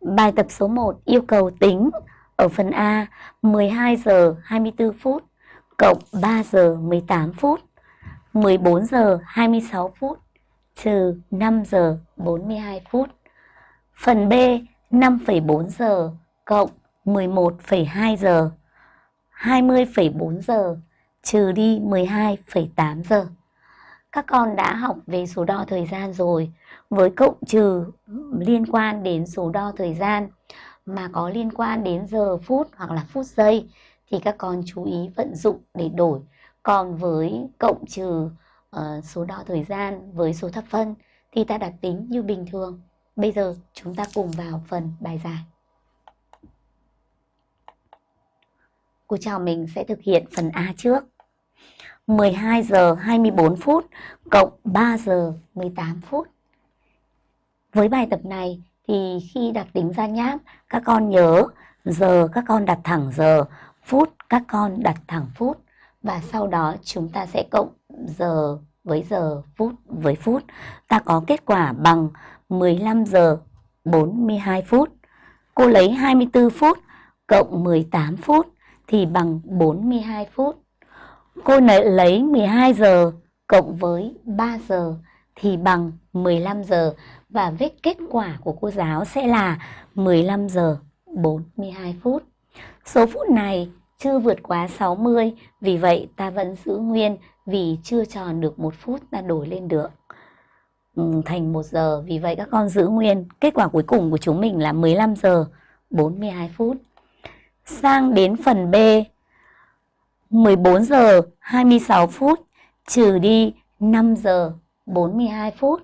Bài tập số 1 yêu cầu tính ở phần A 12 giờ 24 phút cộng 3 giờ 18 phút 14 giờ 26 phút trừ 5 giờ 42 phút. Phần B 5,4 giờ cộng 11,2 giờ 20,4 giờ trừ đi 12,8 giờ. Các con đã học về số đo thời gian rồi. Với cộng trừ liên quan đến số đo thời gian mà có liên quan đến giờ phút hoặc là phút giây thì các con chú ý vận dụng để đổi. Còn với cộng trừ uh, số đo thời gian với số thập phân thì ta đặt tính như bình thường. Bây giờ chúng ta cùng vào phần bài giải. Cô chào mình sẽ thực hiện phần A trước. 12 giờ 24 phút cộng 3 giờ 18 phút. Với bài tập này thì khi đặt tính ra nháp, các con nhớ giờ các con đặt thẳng giờ, phút các con đặt thẳng phút và sau đó chúng ta sẽ cộng giờ với giờ, phút với phút. Ta có kết quả bằng 15 giờ 42 phút. Cô lấy 24 phút cộng 18 phút thì bằng 42 phút. Cô lấy 12 giờ cộng với 3 giờ thì bằng 15 giờ và viết kết quả của cô giáo sẽ là 15 giờ 42 phút. Số phút này chưa vượt quá 60, vì vậy ta vẫn giữ nguyên vì chưa tròn được một phút ta đổi lên được ừ, thành 1 giờ. Vì vậy các con giữ nguyên. Kết quả cuối cùng của chúng mình là 15 giờ 42 phút. Sang đến phần B 14 giờ 26 phút trừ đi 5 giờ 42 phút.